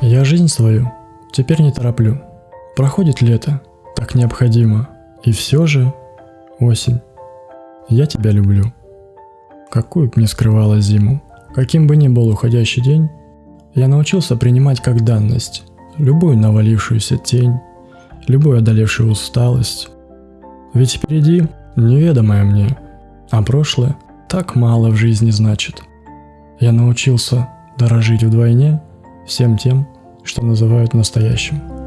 Я жизнь свою теперь не тороплю. Проходит лето, так необходимо. И все же, осень, я тебя люблю. Какую б ни скрывала зиму, каким бы ни был уходящий день, я научился принимать как данность любую навалившуюся тень, любую одолевшую усталость. Ведь впереди неведомое мне, а прошлое так мало в жизни значит. Я научился дорожить вдвойне всем тем, что называют настоящим.